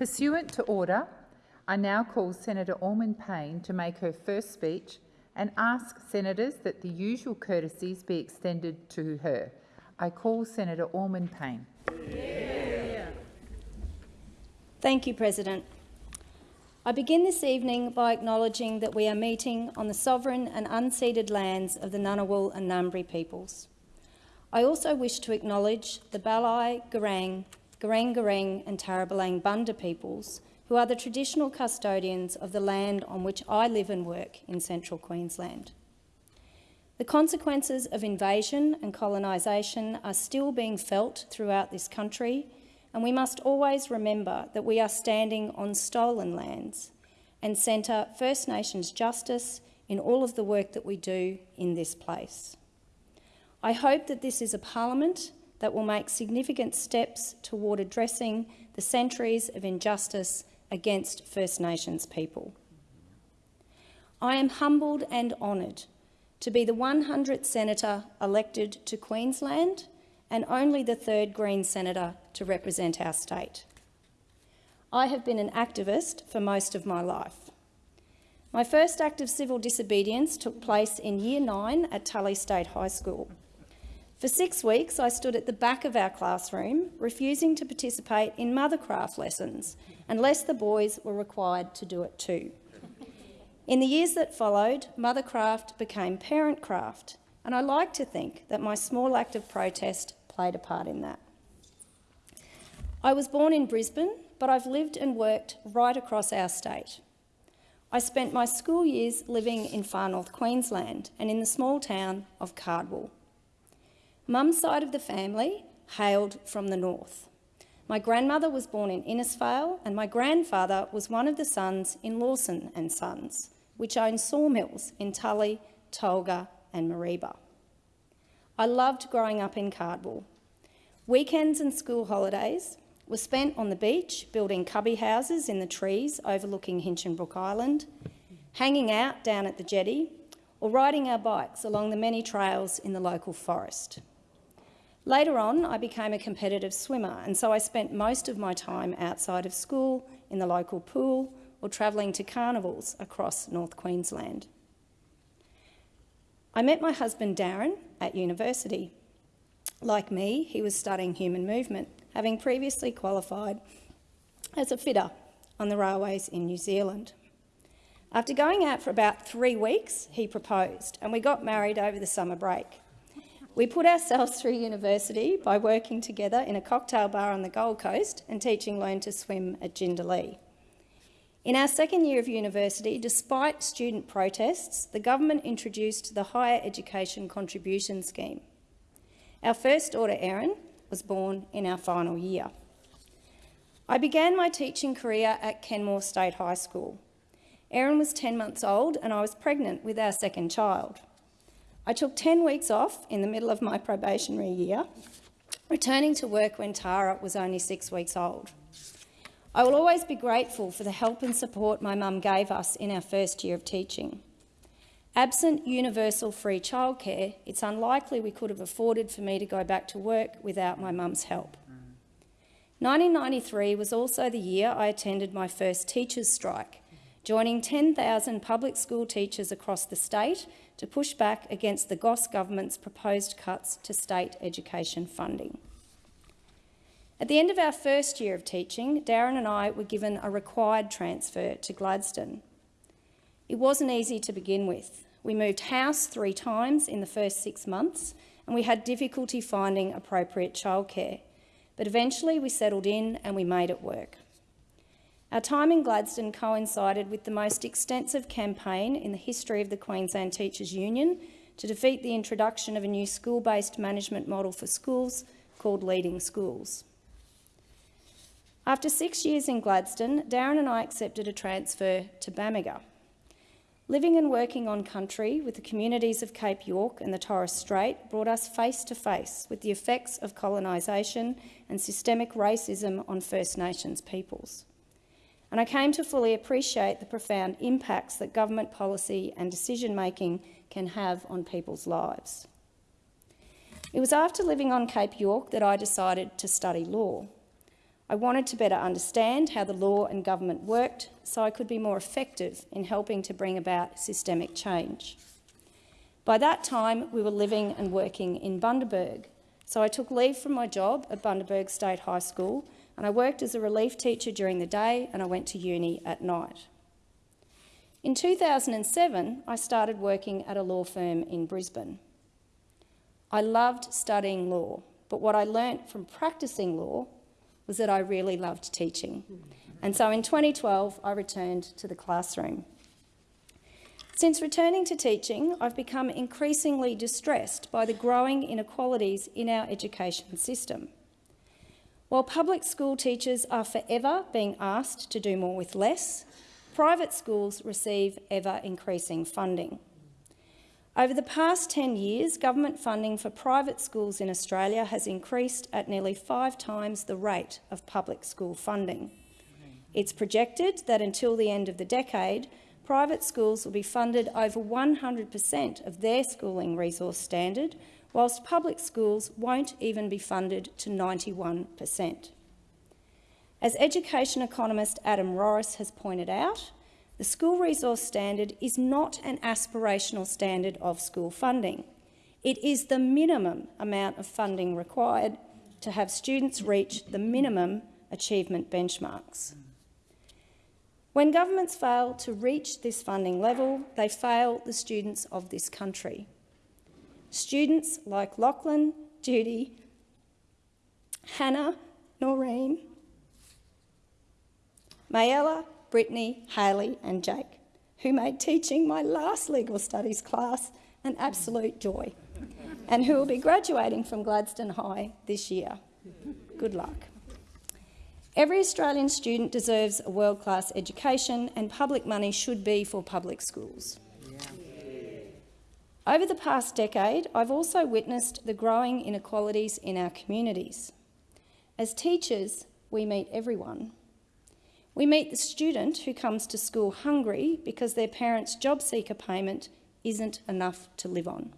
Pursuant to order, I now call Senator Allman-Payne to make her first speech and ask senators that the usual courtesies be extended to her. I call Senator Allman-Payne. Yeah. Thank you, President. I begin this evening by acknowledging that we are meeting on the sovereign and unceded lands of the Ngunnawal and Ngambri peoples. I also wish to acknowledge the Bailai, Gurang, Gooreng Gooreng and Taribelang Bunda peoples who are the traditional custodians of the land on which I live and work in central Queensland. The consequences of invasion and colonisation are still being felt throughout this country, and we must always remember that we are standing on stolen lands and centre First Nations justice in all of the work that we do in this place. I hope that this is a parliament that will make significant steps toward addressing the centuries of injustice against First Nations people. I am humbled and honoured to be the 100th senator elected to Queensland and only the third Green senator to represent our state. I have been an activist for most of my life. My first act of civil disobedience took place in Year 9 at Tully State High School. For six weeks, I stood at the back of our classroom, refusing to participate in mothercraft lessons, unless the boys were required to do it too. In the years that followed, mothercraft became parentcraft, and I like to think that my small act of protest played a part in that. I was born in Brisbane, but I've lived and worked right across our state. I spent my school years living in far north Queensland and in the small town of Cardwell. Mum's side of the family hailed from the north. My grandmother was born in Innisfail and my grandfather was one of the sons in Lawson and Sons, which owned sawmills in Tully, Tolga and Mareeba. I loved growing up in Cardwell. Weekends and school holidays were spent on the beach, building cubby houses in the trees overlooking Hinchinbrook Island, hanging out down at the jetty, or riding our bikes along the many trails in the local forest. Later on, I became a competitive swimmer, and so I spent most of my time outside of school, in the local pool, or travelling to carnivals across North Queensland. I met my husband Darren at university. Like me, he was studying human movement, having previously qualified as a fitter on the railways in New Zealand. After going out for about three weeks, he proposed, and we got married over the summer break. We put ourselves through university by working together in a cocktail bar on the Gold Coast and teaching Learn to Swim at Jindalee. In our second year of university, despite student protests, the government introduced the Higher Education Contribution Scheme. Our first daughter, Erin, was born in our final year. I began my teaching career at Kenmore State High School. Erin was 10 months old and I was pregnant with our second child. I took 10 weeks off in the middle of my probationary year, returning to work when Tara was only six weeks old. I will always be grateful for the help and support my mum gave us in our first year of teaching. Absent universal free childcare, it's unlikely we could have afforded for me to go back to work without my mum's help. Mm. 1993 was also the year I attended my first teachers' strike, joining 10,000 public school teachers across the state to push back against the Goss government's proposed cuts to state education funding. At the end of our first year of teaching, Darren and I were given a required transfer to Gladstone. It wasn't easy to begin with. We moved house three times in the first six months and we had difficulty finding appropriate childcare. But eventually we settled in and we made it work. Our time in Gladstone coincided with the most extensive campaign in the history of the Queensland Teachers Union to defeat the introduction of a new school-based management model for schools called Leading Schools. After six years in Gladstone, Darren and I accepted a transfer to Bamaga. Living and working on country with the communities of Cape York and the Torres Strait brought us face to face with the effects of colonisation and systemic racism on First Nations peoples and I came to fully appreciate the profound impacts that government policy and decision-making can have on people's lives. It was after living on Cape York that I decided to study law. I wanted to better understand how the law and government worked so I could be more effective in helping to bring about systemic change. By that time, we were living and working in Bundaberg, so I took leave from my job at Bundaberg State High School and I worked as a relief teacher during the day and I went to uni at night. In 2007, I started working at a law firm in Brisbane. I loved studying law, but what I learnt from practicing law was that I really loved teaching. And so in 2012, I returned to the classroom. Since returning to teaching, I've become increasingly distressed by the growing inequalities in our education system. While public school teachers are forever being asked to do more with less, private schools receive ever-increasing funding. Over the past 10 years, government funding for private schools in Australia has increased at nearly five times the rate of public school funding. It's projected that until the end of the decade, private schools will be funded over 100 per cent of their schooling resource standard, whilst public schools won't even be funded to 91 per cent. As education economist Adam Rorris has pointed out, the school resource standard is not an aspirational standard of school funding. It is the minimum amount of funding required to have students reach the minimum achievement benchmarks. When governments fail to reach this funding level, they fail the students of this country. Students like Lachlan, Judy, Hannah, Noreen, Mayella, Brittany, Haley and Jake, who made teaching my last legal studies class an absolute joy and who will be graduating from Gladstone High this year. Good luck. Every Australian student deserves a world-class education and public money should be for public schools. Over the past decade, I've also witnessed the growing inequalities in our communities. As teachers, we meet everyone, we meet the student who comes to school hungry because their parents' job seeker payment isn't enough to live on.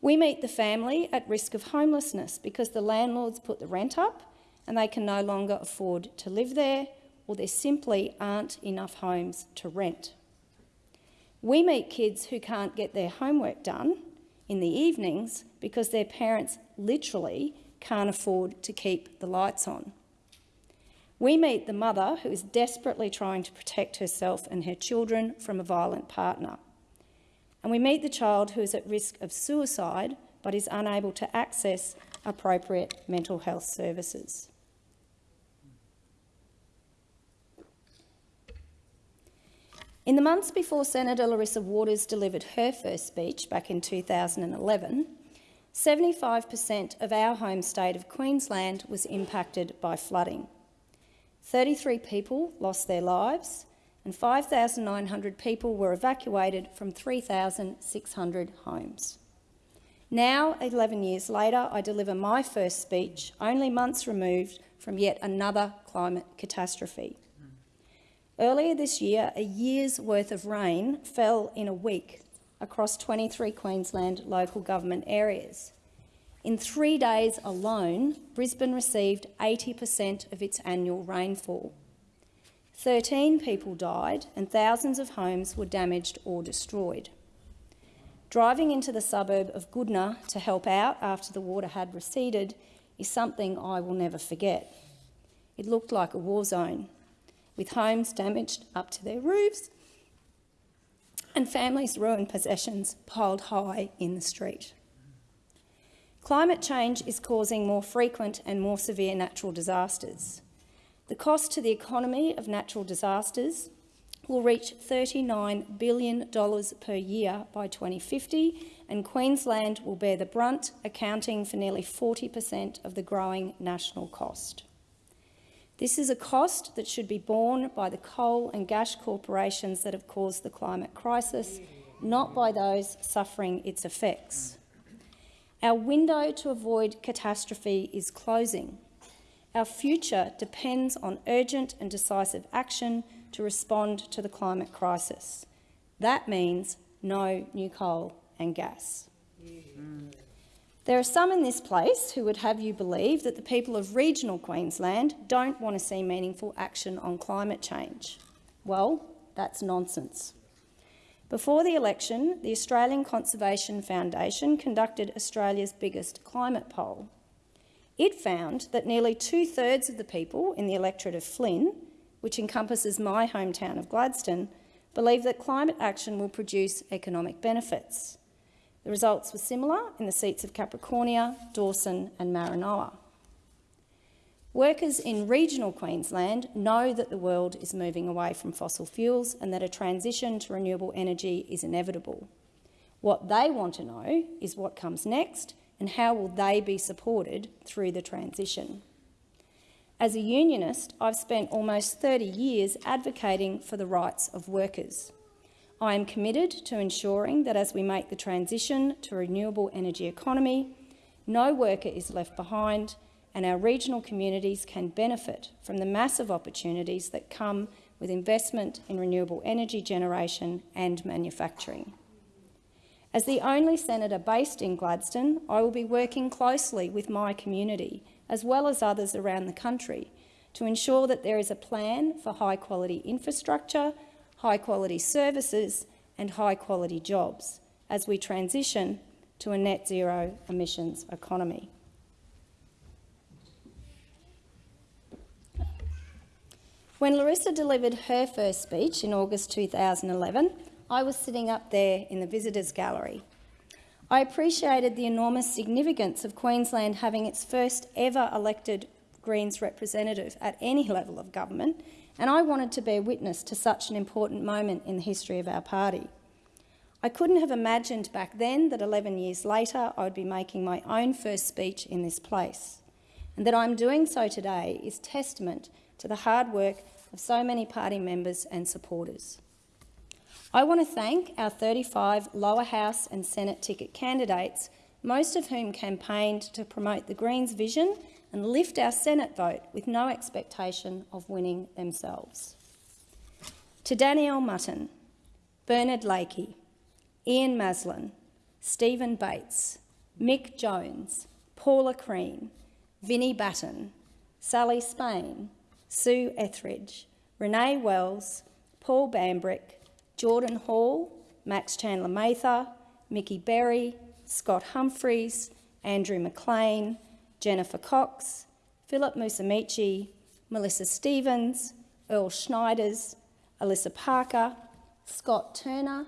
We meet the family at risk of homelessness because the landlords put the rent up and they can no longer afford to live there or there simply aren't enough homes to rent. We meet kids who can't get their homework done in the evenings because their parents literally can't afford to keep the lights on. We meet the mother who is desperately trying to protect herself and her children from a violent partner. And we meet the child who is at risk of suicide but is unable to access appropriate mental health services. In the months before Senator Larissa Waters delivered her first speech back in 2011, 75% of our home state of Queensland was impacted by flooding. 33 people lost their lives and 5,900 people were evacuated from 3,600 homes. Now, 11 years later, I deliver my first speech, only months removed from yet another climate catastrophe. Earlier this year, a year's worth of rain fell in a week across 23 Queensland local government areas. In three days alone, Brisbane received 80% of its annual rainfall. 13 people died and thousands of homes were damaged or destroyed. Driving into the suburb of Goodna to help out after the water had receded is something I will never forget. It looked like a war zone, with homes damaged up to their roofs and families' ruined possessions piled high in the street. Climate change is causing more frequent and more severe natural disasters. The cost to the economy of natural disasters will reach $39 billion per year by 2050, and Queensland will bear the brunt, accounting for nearly 40% of the growing national cost. This is a cost that should be borne by the coal and gas corporations that have caused the climate crisis, not by those suffering its effects. Our window to avoid catastrophe is closing. Our future depends on urgent and decisive action to respond to the climate crisis. That means no new coal and gas. Mm. There are some in this place who would have you believe that the people of regional Queensland don't want to see meaningful action on climate change. Well, that's nonsense. Before the election, the Australian Conservation Foundation conducted Australia's biggest climate poll. It found that nearly two-thirds of the people in the electorate of Flynn, which encompasses my hometown of Gladstone, believe that climate action will produce economic benefits. The results were similar in the seats of Capricornia, Dawson and Maranoa. Workers in regional Queensland know that the world is moving away from fossil fuels and that a transition to renewable energy is inevitable. What they want to know is what comes next and how will they be supported through the transition. As a unionist, I've spent almost 30 years advocating for the rights of workers. I am committed to ensuring that as we make the transition to a renewable energy economy, no worker is left behind and our regional communities can benefit from the massive opportunities that come with investment in renewable energy generation and manufacturing. As the only senator based in Gladstone, I will be working closely with my community, as well as others around the country, to ensure that there is a plan for high-quality infrastructure, high-quality services and high-quality jobs as we transition to a net zero emissions economy. When Larissa delivered her first speech in August 2011, I was sitting up there in the visitors gallery. I appreciated the enormous significance of Queensland having its first ever elected Greens representative at any level of government, and I wanted to bear witness to such an important moment in the history of our party. I couldn't have imagined back then that 11 years later I would be making my own first speech in this place. And that I'm doing so today is testament to the hard work of so many party members and supporters. I want to thank our 35 lower house and Senate ticket candidates, most of whom campaigned to promote the Greens' vision and lift our Senate vote with no expectation of winning themselves. To Danielle Mutton, Bernard Lakey, Ian Maslin, Stephen Bates, Mick Jones, Paula Crean, Vinnie Batten, Sally Spain, Sue Etheridge, Renee Wells, Paul Bambrick, Jordan Hall, Max Chandler Mather, Mickey Berry, Scott Humphreys, Andrew McLean, Jennifer Cox, Philip Musamichi, Melissa Stevens, Earl Schneiders, Alyssa Parker, Scott Turner,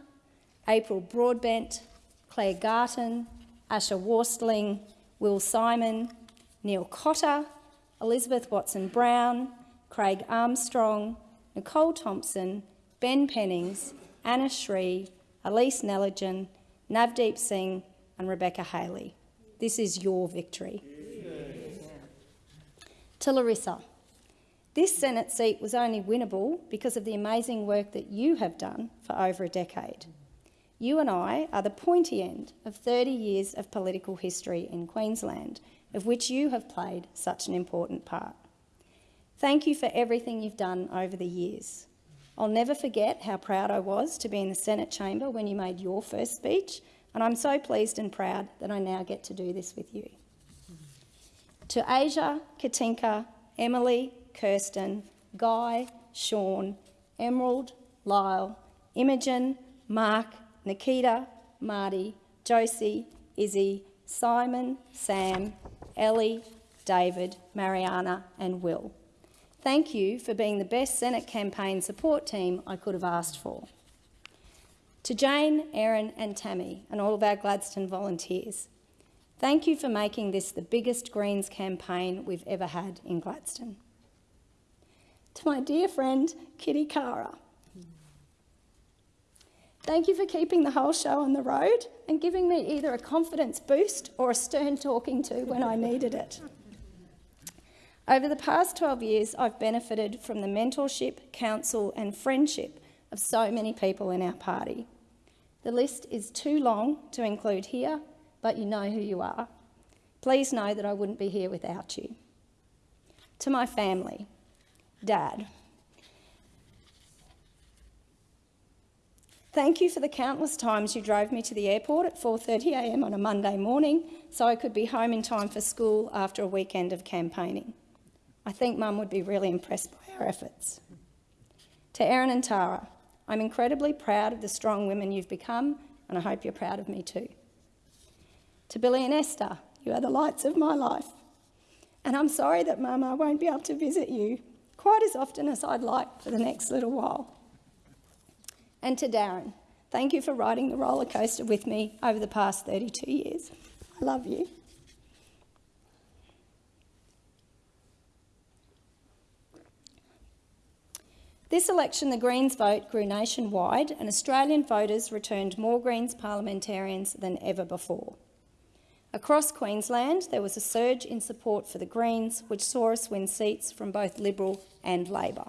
April Broadbent, Claire Garton, Asher Worstling, Will Simon, Neil Cotter, Elizabeth Watson Brown, Craig Armstrong, Nicole Thompson, Ben Pennings, Anna Shree, Elise Neligan, Navdeep Singh and Rebecca Haley. This is your victory. To Larissa, this Senate seat was only winnable because of the amazing work that you have done for over a decade. You and I are the pointy end of 30 years of political history in Queensland, of which you have played such an important part. Thank you for everything you've done over the years. I'll never forget how proud I was to be in the Senate chamber when you made your first speech, and I'm so pleased and proud that I now get to do this with you. To Asia, Katinka, Emily, Kirsten, Guy, Sean, Emerald, Lyle, Imogen, Mark, Nikita, Marty, Josie, Izzy, Simon, Sam, Ellie, David, Mariana and Will. Thank you for being the best Senate campaign support team I could have asked for. To Jane, Erin and Tammy and all of our Gladstone volunteers, thank you for making this the biggest Greens campaign we've ever had in Gladstone. To my dear friend, Kitty Cara, thank you for keeping the whole show on the road and giving me either a confidence boost or a stern talking to when I needed it. Over the past 12 years, I've benefited from the mentorship, counsel and friendship of so many people in our party. The list is too long to include here, but you know who you are. Please know that I wouldn't be here without you. To my family, Dad. Thank you for the countless times you drove me to the airport at 4.30am on a Monday morning so I could be home in time for school after a weekend of campaigning. I think Mum would be really impressed by our efforts. To Erin and Tara, I'm incredibly proud of the strong women you've become and I hope you're proud of me too. To Billy and Esther, you are the lights of my life. And I'm sorry that Mum, I won't be able to visit you quite as often as I'd like for the next little while. And to Darren, thank you for riding the roller coaster with me over the past 32 years. I love you. This election, the Greens vote grew nationwide, and Australian voters returned more Greens parliamentarians than ever before. Across Queensland, there was a surge in support for the Greens, which saw us win seats from both Liberal and Labor.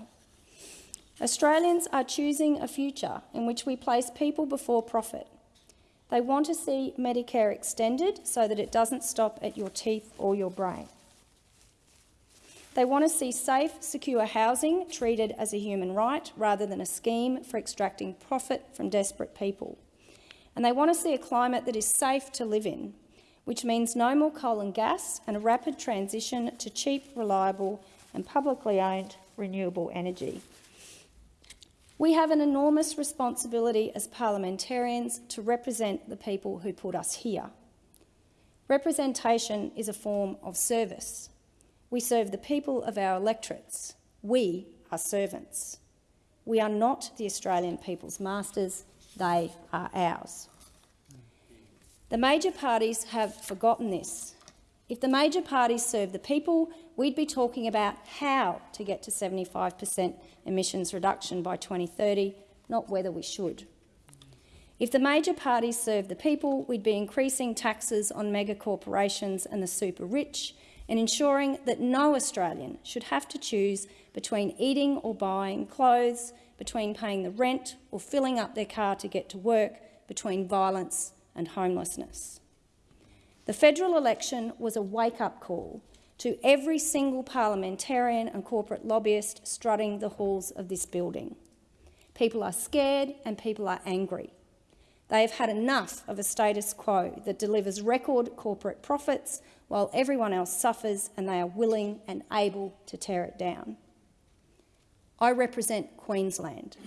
Australians are choosing a future in which we place people before profit. They want to see Medicare extended so that it doesn't stop at your teeth or your brain. They want to see safe, secure housing treated as a human right rather than a scheme for extracting profit from desperate people. And they want to see a climate that is safe to live in, which means no more coal and gas and a rapid transition to cheap, reliable and publicly owned renewable energy. We have an enormous responsibility as parliamentarians to represent the people who put us here. Representation is a form of service. We serve the people of our electorates. We are servants. We are not the Australian people's masters, they are ours. The major parties have forgotten this. If the major parties serve the people, we'd be talking about how to get to 75 per cent emissions reduction by 2030, not whether we should. If the major parties serve the people, we'd be increasing taxes on mega corporations and the super rich and ensuring that no Australian should have to choose between eating or buying clothes, between paying the rent or filling up their car to get to work, between violence and homelessness. The federal election was a wake-up call to every single parliamentarian and corporate lobbyist strutting the halls of this building. People are scared and people are angry. They have had enough of a status quo that delivers record corporate profits while everyone else suffers and they are willing and able to tear it down. I represent Queensland.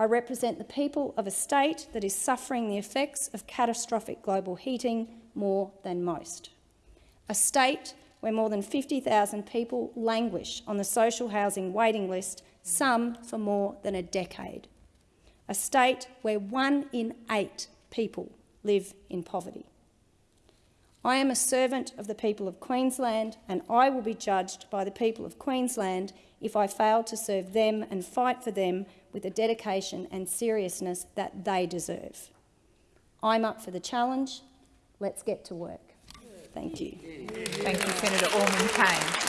I represent the people of a state that is suffering the effects of catastrophic global heating more than most. A state where more than 50,000 people languish on the social housing waiting list, some for more than a decade. A state where one in eight people live in poverty. I am a servant of the people of Queensland and I will be judged by the people of Queensland if I fail to serve them and fight for them with the dedication and seriousness that they deserve. I'm up for the challenge. Let's get to work. Thank you. Thank you, Senator Allman-Payne.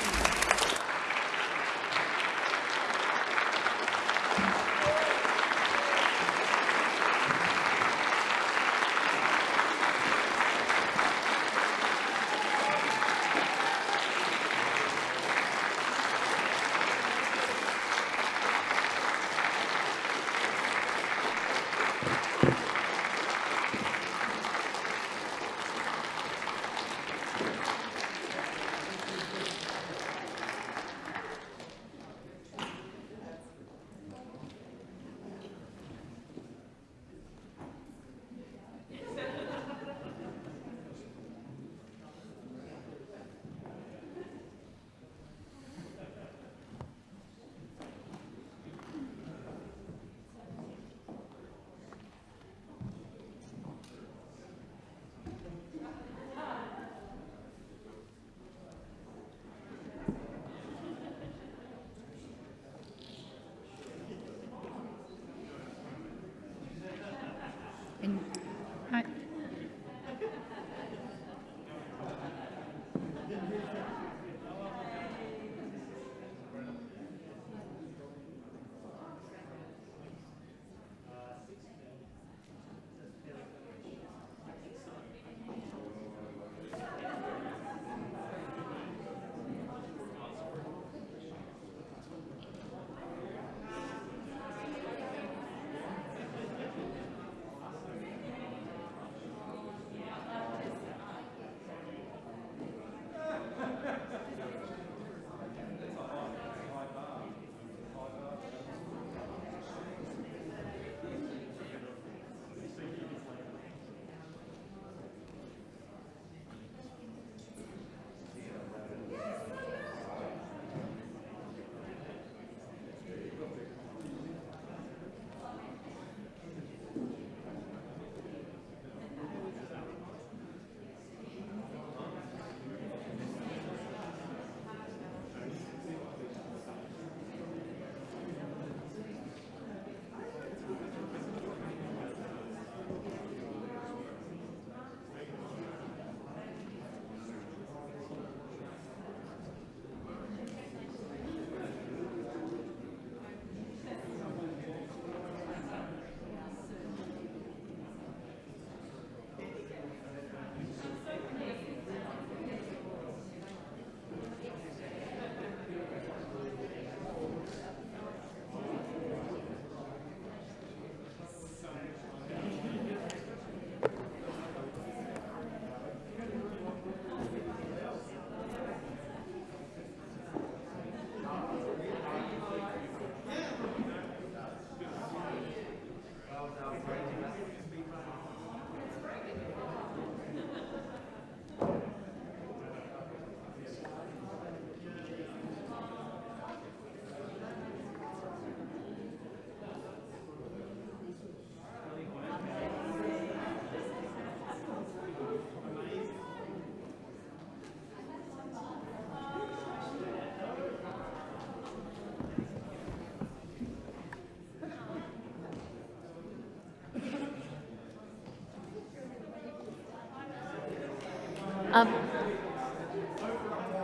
Um,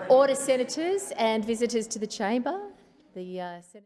order, senators and visitors to the chamber. The uh,